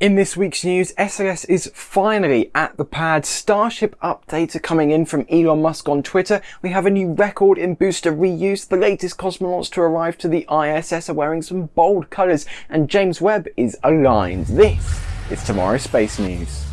In this week's news, SLS is finally at the pad. Starship updates are coming in from Elon Musk on Twitter. We have a new record in booster reuse. The latest cosmonauts to arrive to the ISS are wearing some bold colours and James Webb is aligned. This is tomorrow's space news.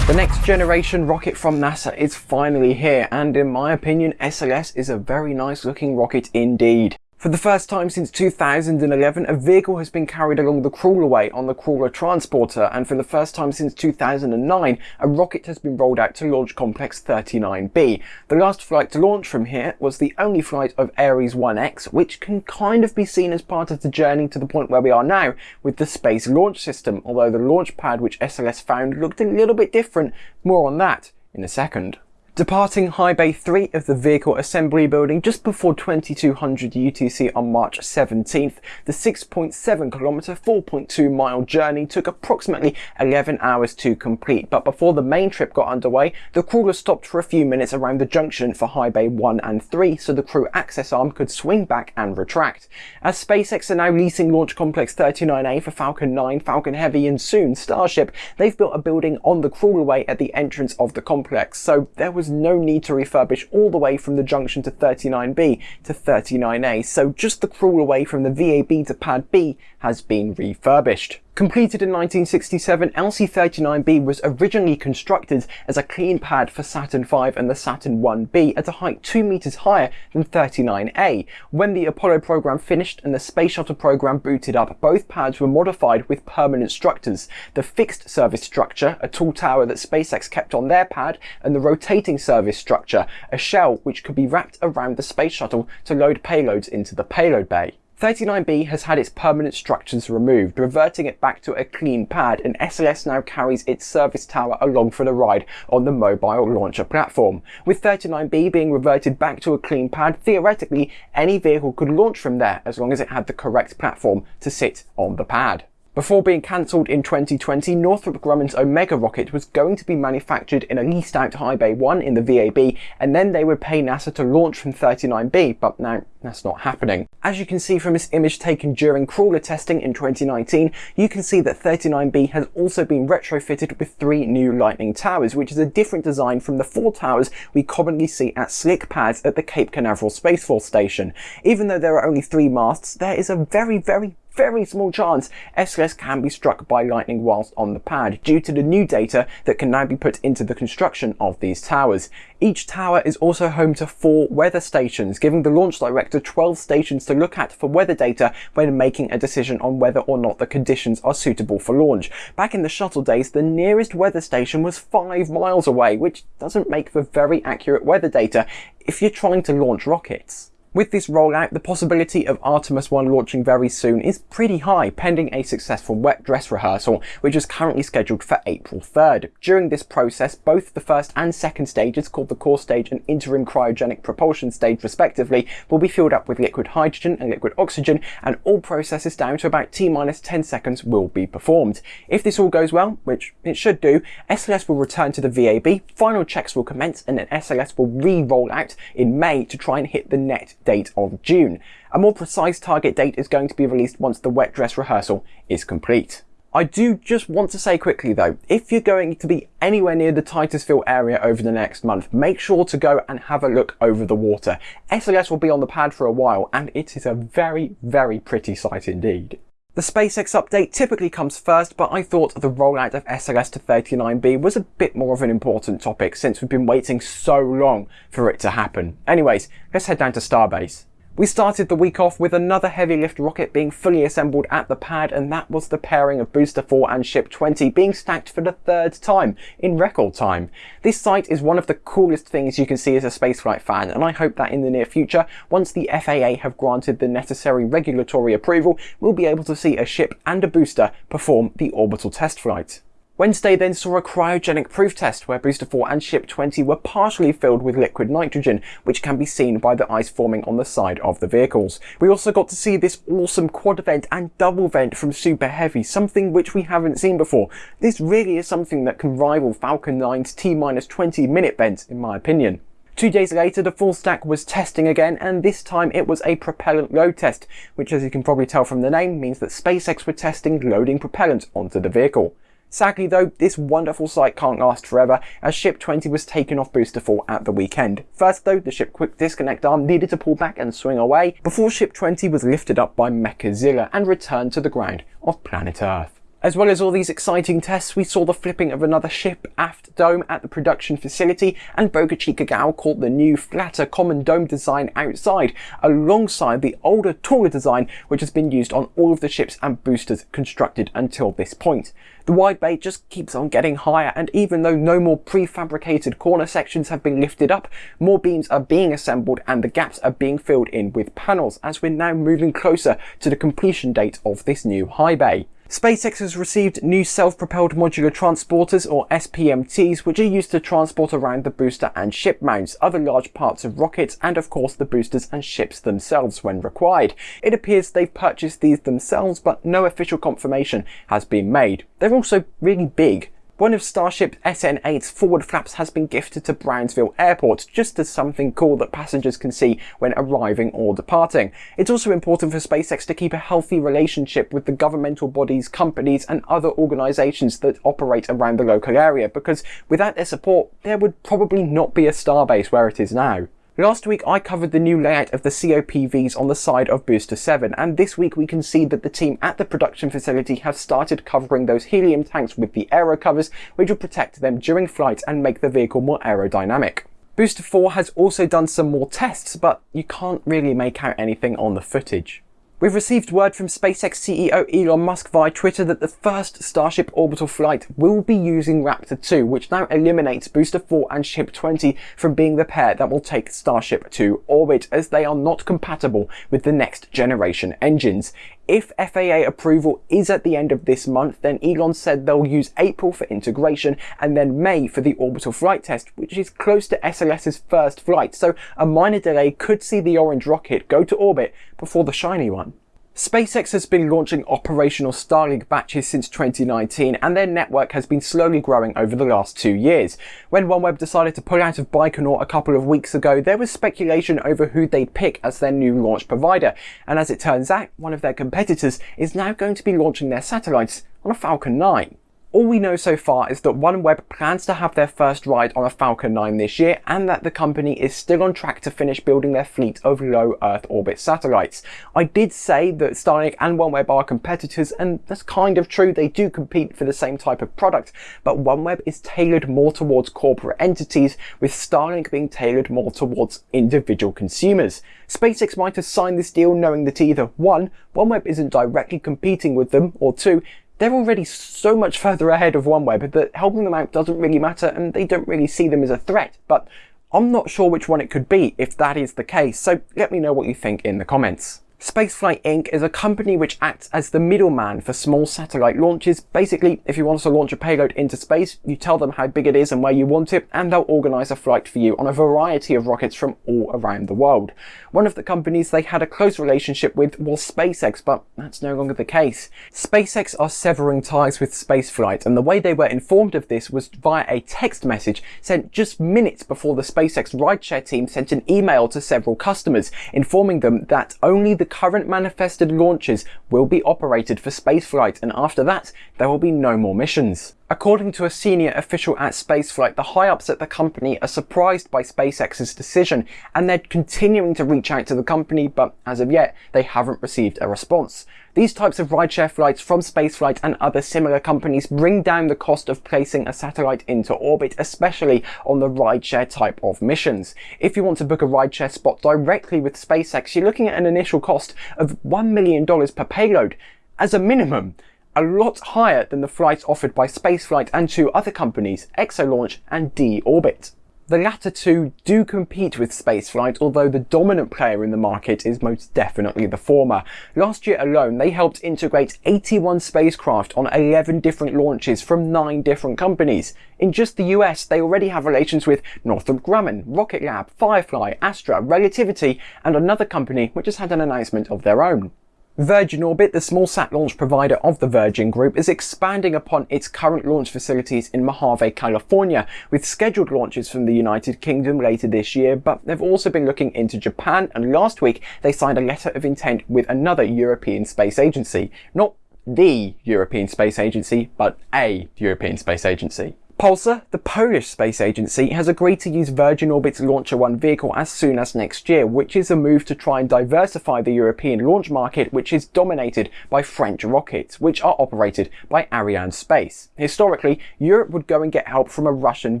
The next generation rocket from NASA is finally here and in my opinion SLS is a very nice looking rocket indeed. For the first time since 2011, a vehicle has been carried along the crawlerway on the Crawler Transporter, and for the first time since 2009, a rocket has been rolled out to Launch Complex 39B. The last flight to launch from here was the only flight of Ares 1X, which can kind of be seen as part of the journey to the point where we are now with the Space Launch System, although the launch pad which SLS found looked a little bit different. More on that in a second. Departing High Bay 3 of the Vehicle Assembly Building just before 2200 UTC on March 17th, the 6.7 kilometre 4.2 mile journey took approximately 11 hours to complete, but before the main trip got underway, the crawler stopped for a few minutes around the junction for High Bay 1 and 3 so the crew access arm could swing back and retract. As SpaceX are now leasing Launch Complex 39A for Falcon 9, Falcon Heavy and soon Starship, they've built a building on the crawlerway at the entrance of the complex, so there was was no need to refurbish all the way from the junction to 39B to 39A, so just the crawlerway from the VAB to pad B has been refurbished. Completed in 1967, LC-39B was originally constructed as a clean pad for Saturn V and the Saturn 1B at a height 2 meters higher than 39A. When the Apollo program finished and the Space Shuttle program booted up, both pads were modified with permanent structures. The fixed service structure, a tall tower that SpaceX kept on their pad, and the rotating service structure, a shell which could be wrapped around the Space Shuttle to load payloads into the payload bay. 39B has had its permanent structures removed, reverting it back to a clean pad, and SLS now carries its service tower along for the ride on the mobile launcher platform. With 39B being reverted back to a clean pad, theoretically, any vehicle could launch from there as long as it had the correct platform to sit on the pad. Before being cancelled in 2020, Northrop Grumman's Omega rocket was going to be manufactured in a leased out High Bay 1 in the VAB, and then they would pay NASA to launch from 39B, but now that's not happening. As you can see from this image taken during crawler testing in 2019, you can see that 39B has also been retrofitted with three new Lightning towers, which is a different design from the four towers we commonly see at slick pads at the Cape Canaveral Space Force Station. Even though there are only three masts, there is a very, very, very small chance SLS can be struck by lightning whilst on the pad due to the new data that can now be put into the construction of these towers. Each tower is also home to four weather stations, giving the launch director 12 stations to look at for weather data when making a decision on whether or not the conditions are suitable for launch. Back in the shuttle days, the nearest weather station was five miles away, which doesn't make for very accurate weather data if you're trying to launch rockets. With this rollout, the possibility of Artemis 1 launching very soon is pretty high, pending a successful wet dress rehearsal, which is currently scheduled for April 3rd. During this process, both the first and second stages, called the core stage and interim cryogenic propulsion stage respectively, will be filled up with liquid hydrogen and liquid oxygen, and all processes down to about T-minus 10 seconds will be performed. If this all goes well, which it should do, SLS will return to the VAB, final checks will commence, and then SLS will re-roll out in May to try and hit the net date of June. A more precise target date is going to be released once the wet dress rehearsal is complete. I do just want to say quickly though, if you're going to be anywhere near the Titusville area over the next month, make sure to go and have a look over the water. SLS will be on the pad for a while and it is a very, very pretty sight indeed. The SpaceX update typically comes first, but I thought the rollout of SLS to 39B was a bit more of an important topic since we've been waiting so long for it to happen. Anyways, let's head down to Starbase. We started the week off with another heavy lift rocket being fully assembled at the pad and that was the pairing of Booster 4 and Ship 20 being stacked for the third time in record time. This site is one of the coolest things you can see as a spaceflight fan and I hope that in the near future, once the FAA have granted the necessary regulatory approval, we'll be able to see a ship and a booster perform the orbital test flight. Wednesday then saw a cryogenic proof test where Booster 4 and Ship 20 were partially filled with liquid nitrogen, which can be seen by the ice forming on the side of the vehicles. We also got to see this awesome quad vent and double vent from Super Heavy, something which we haven't seen before. This really is something that can rival Falcon 9's T-20 minute vent in my opinion. Two days later, the full stack was testing again, and this time it was a propellant load test, which as you can probably tell from the name, means that SpaceX were testing loading propellant onto the vehicle. Sadly though, this wonderful sight can't last forever as Ship 20 was taken off Booster 4 at the weekend. First though, the ship quick disconnect arm needed to pull back and swing away before Ship 20 was lifted up by Mechazilla and returned to the ground of planet Earth. As well as all these exciting tests, we saw the flipping of another ship aft dome at the production facility and Boca Chica Gal caught the new flatter common dome design outside, alongside the older taller design which has been used on all of the ships and boosters constructed until this point. The wide bay just keeps on getting higher and even though no more prefabricated corner sections have been lifted up, more beams are being assembled and the gaps are being filled in with panels as we're now moving closer to the completion date of this new high bay. SpaceX has received new self-propelled modular transporters or SPMTs which are used to transport around the booster and ship mounts, other large parts of rockets and of course the boosters and ships themselves when required. It appears they've purchased these themselves but no official confirmation has been made. They're also really big one of Starship SN8's forward flaps has been gifted to Brownsville Airport, just as something cool that passengers can see when arriving or departing. It's also important for SpaceX to keep a healthy relationship with the governmental bodies, companies and other organisations that operate around the local area, because without their support, there would probably not be a starbase where it is now. Last week I covered the new layout of the COPVs on the side of Booster 7 and this week we can see that the team at the production facility have started covering those helium tanks with the aero covers which will protect them during flight and make the vehicle more aerodynamic. Booster 4 has also done some more tests but you can't really make out anything on the footage. We've received word from SpaceX CEO Elon Musk via Twitter that the first Starship orbital flight will be using Raptor 2, which now eliminates Booster 4 and Ship 20 from being the pair that will take Starship to orbit, as they are not compatible with the next generation engines. If FAA approval is at the end of this month, then Elon said they'll use April for integration and then May for the orbital flight test, which is close to SLS's first flight, so a minor delay could see the orange rocket go to orbit before the shiny one. SpaceX has been launching operational Starlink batches since 2019 and their network has been slowly growing over the last two years. When OneWeb decided to pull out of Baikonur a couple of weeks ago, there was speculation over who they'd pick as their new launch provider. And as it turns out, one of their competitors is now going to be launching their satellites on a Falcon 9. All we know so far is that OneWeb plans to have their first ride on a Falcon 9 this year and that the company is still on track to finish building their fleet of low Earth orbit satellites. I did say that Starlink and OneWeb are competitors and that's kind of true, they do compete for the same type of product, but OneWeb is tailored more towards corporate entities with Starlink being tailored more towards individual consumers. SpaceX might have signed this deal knowing that either 1. OneWeb isn't directly competing with them, or 2 they're already so much further ahead of OneWeb that helping them out doesn't really matter and they don't really see them as a threat. But I'm not sure which one it could be if that is the case, so let me know what you think in the comments. Spaceflight Inc. is a company which acts as the middleman for small satellite launches. Basically, if you want to launch a payload into space, you tell them how big it is and where you want it, and they'll organize a flight for you on a variety of rockets from all around the world. One of the companies they had a close relationship with was SpaceX, but that's no longer the case. SpaceX are severing ties with spaceflight, and the way they were informed of this was via a text message sent just minutes before the SpaceX rideshare team sent an email to several customers, informing them that only the current manifested launches will be operated for spaceflight and after that there will be no more missions. According to a senior official at Spaceflight, the high-ups at the company are surprised by SpaceX's decision and they're continuing to reach out to the company but as of yet they haven't received a response. These types of rideshare flights from Spaceflight and other similar companies bring down the cost of placing a satellite into orbit, especially on the rideshare type of missions. If you want to book a rideshare spot directly with SpaceX, you're looking at an initial cost of $1 million per payload as a minimum a lot higher than the flights offered by Spaceflight and two other companies, Exolaunch and D-Orbit. The latter two do compete with spaceflight, although the dominant player in the market is most definitely the former. Last year alone, they helped integrate 81 spacecraft on 11 different launches from 9 different companies. In just the US, they already have relations with Northrop Grumman, Rocket Lab, Firefly, Astra, Relativity, and another company which has had an announcement of their own. Virgin Orbit, the small sat launch provider of the Virgin Group, is expanding upon its current launch facilities in Mojave, California, with scheduled launches from the United Kingdom later this year, but they've also been looking into Japan, and last week they signed a letter of intent with another European space agency. Not the European Space Agency, but a European Space Agency. POLSA, the Polish space agency, has agreed to use Virgin Orbit's LauncherOne vehicle as soon as next year, which is a move to try and diversify the European launch market, which is dominated by French rockets, which are operated by Arianespace. Historically, Europe would go and get help from a Russian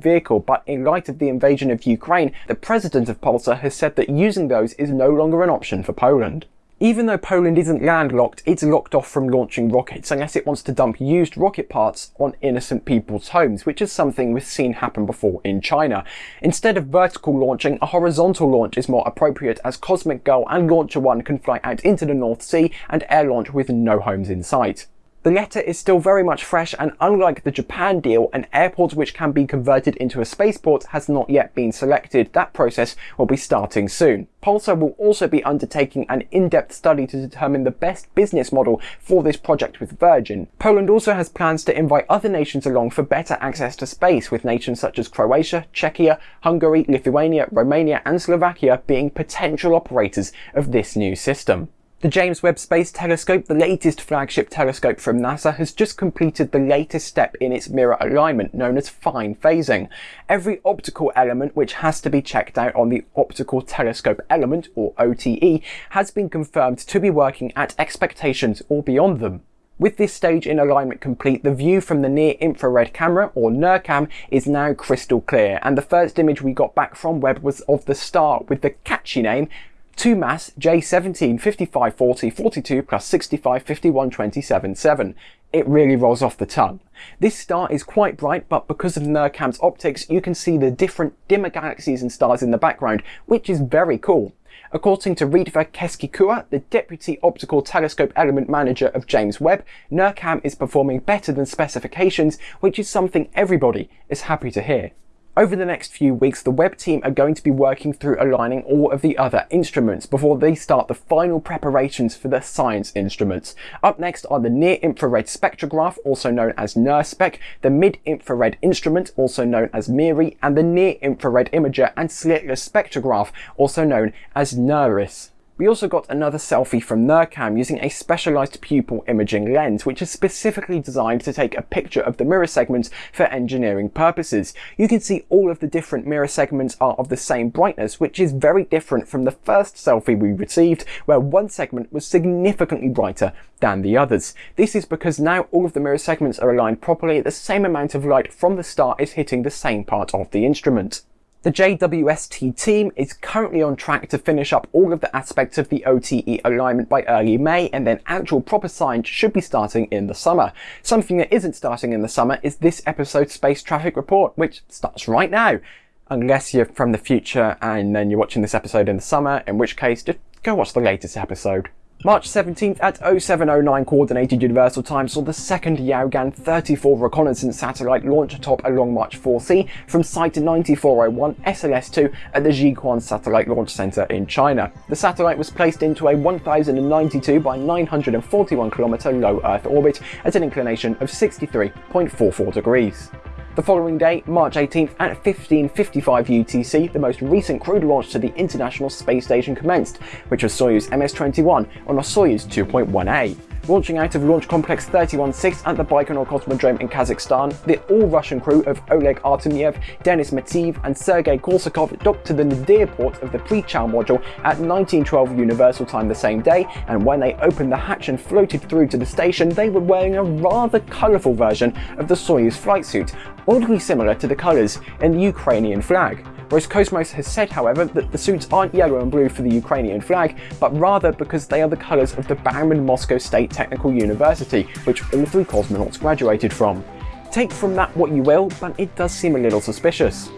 vehicle, but in light of the invasion of Ukraine, the president of POLSA has said that using those is no longer an option for Poland. Even though Poland isn't landlocked, it's locked off from launching rockets unless it wants to dump used rocket parts on innocent people's homes, which is something we've seen happen before in China. Instead of vertical launching, a horizontal launch is more appropriate as Cosmic Girl and LauncherOne can fly out into the North Sea and air launch with no homes in sight. The letter is still very much fresh and unlike the Japan deal, an airport which can be converted into a spaceport has not yet been selected. That process will be starting soon. POLSA will also be undertaking an in-depth study to determine the best business model for this project with Virgin. Poland also has plans to invite other nations along for better access to space, with nations such as Croatia, Czechia, Hungary, Lithuania, Romania and Slovakia being potential operators of this new system. The James Webb Space Telescope, the latest flagship telescope from NASA, has just completed the latest step in its mirror alignment, known as fine phasing. Every optical element which has to be checked out on the Optical Telescope Element, or OTE, has been confirmed to be working at expectations or beyond them. With this stage in alignment complete, the view from the near infrared camera, or NIRCam, is now crystal clear, and the first image we got back from Webb was of the star with the catchy name 2MASS J17 55 40 42 plus 65 51 27 7. It really rolls off the tongue. This star is quite bright, but because of NIRCam's optics, you can see the different dimmer galaxies and stars in the background, which is very cool. According to Ritva Keski-Kuha, the Deputy Optical Telescope Element Manager of James Webb, NIRCam is performing better than specifications, which is something everybody is happy to hear. Over the next few weeks, the Webb team are going to be working through aligning all of the other instruments before they start the final preparations for the science instruments. Up next are the Near-Infrared Spectrograph, also known as NIRSpec, the Mid-Infrared Instrument, also known as MIRI, and the Near-Infrared Imager and Slitless Spectrograph, also known as NIRISS. We also got another selfie from NIRCam using a specialized pupil imaging lens, which is specifically designed to take a picture of the mirror segments for engineering purposes. You can see all of the different mirror segments are of the same brightness, which is very different from the first selfie we received, where one segment was significantly brighter than the others. This is because now all of the mirror segments are aligned properly, the same amount of light from the star is hitting the same part of the instrument. The JWST team is currently on track to finish up all of the aspects of the OTE alignment by early May and then actual proper science should be starting in the summer. Something that isn't starting in the summer is this episode's space traffic report, which starts right now. Unless you're from the future and then you're watching this episode in the summer, in which case just go watch the latest episode. March 17th at 0709 Coordinated Universal Time saw the second Yaogan 34 reconnaissance satellite launch atop a Long March 4C from Site 9401 SLS-2 at the Jiuquan Satellite Launch Center in China. The satellite was placed into a 1092 by 941 km low Earth orbit at an inclination of 63.44 degrees. The following day, March 18th at 15.55 UTC, the most recent crewed launch to the International Space Station commenced, which was Soyuz MS-21 on a Soyuz 2.1A. Launching out of Launch Complex 316 at the Baikonur Cosmodrome in Kazakhstan, the all-Russian crew of Oleg Artemyev, Denis Matveev and Sergei Korsakov docked to the Nadir port of the Prichal module at 1912 Universal Time the same day, and when they opened the hatch and floated through to the station, they were wearing a rather colourful version of the Soyuz flight suit, oddly similar to the colours in the Ukrainian flag. Roscosmos has said, however, that the suits aren't yellow and blue for the Ukrainian flag, but rather because they are the colours of the Bauman Moscow State Technical University, which all three cosmonauts graduated from. Take from that what you will, but it does seem a little suspicious.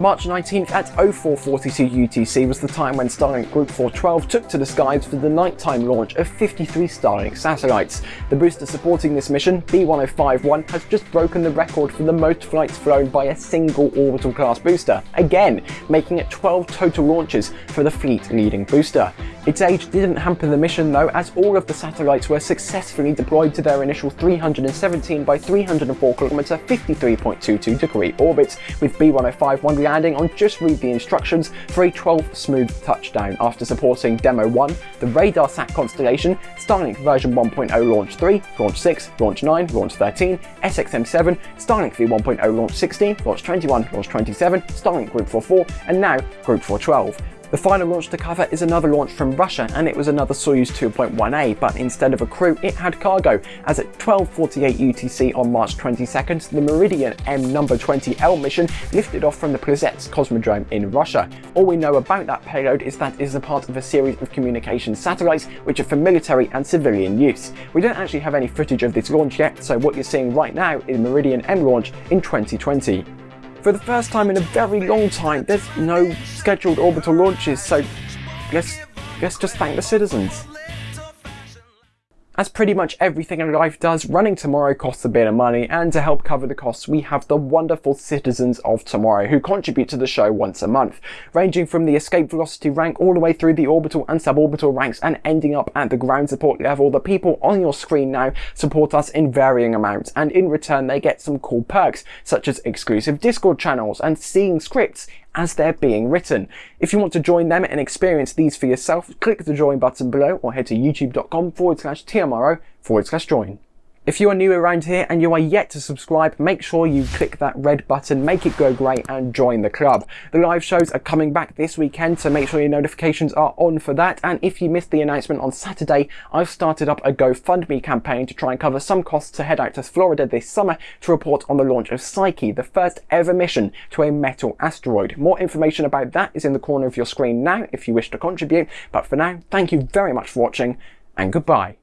March 19th at 0442 UTC was the time when Starlink Group 412 took to the skies for the nighttime launch of 53 Starlink satellites. The booster supporting this mission, B1051, has just broken the record for the most flights flown by a single orbital class booster, again making it 12 total launches for the fleet leading booster. Its age didn't hamper the mission though, as all of the satellites were successfully deployed to their initial 317 by 304 km 53.22 degree orbit, with B1051 landing on just read the instructions for a 12 smooth touchdown after supporting Demo 1, the RadarSat constellation, Starlink version 1.0 launch 3, launch 6, launch 9, launch 13, SXM7, Starlink V1.0 launch 16, launch 21, launch 27, Starlink Group 44, and now Group 412. The final launch to cover is another launch from Russia and it was another Soyuz 2.1A but instead of a crew it had cargo as at 12.48 UTC on March 22nd the Meridian M number 20L mission lifted off from the Plesetsk Cosmodrome in Russia. All we know about that payload is that it is a part of a series of communication satellites which are for military and civilian use. We don't actually have any footage of this launch yet so what you're seeing right now is Meridian M launch in 2020. For the first time in a very long time, there's no scheduled orbital launches, so let's, let's just thank the citizens. As pretty much everything in life does, running tomorrow costs a bit of money, and to help cover the costs, we have the wonderful citizens of tomorrow who contribute to the show once a month, ranging from the escape velocity rank all the way through the orbital and suborbital ranks and ending up at the ground support level. The people on your screen now support us in varying amounts, and in return they get some cool perks, such as exclusive Discord channels and seeing scripts as they're being written. If you want to join them and experience these for yourself, click the join button below or head to youtube.com forward slash TMRO forward slash join. If you are new around here and you are yet to subscribe, make sure you click that red button, make it go grey and join the club. The live shows are coming back this weekend, so make sure your notifications are on for that. And if you missed the announcement on Saturday, I've started up a GoFundMe campaign to try and cover some costs to head out to Florida this summer to report on the launch of Psyche, the first ever mission to a metal asteroid. More information about that is in the corner of your screen now if you wish to contribute. But for now, thank you very much for watching and goodbye.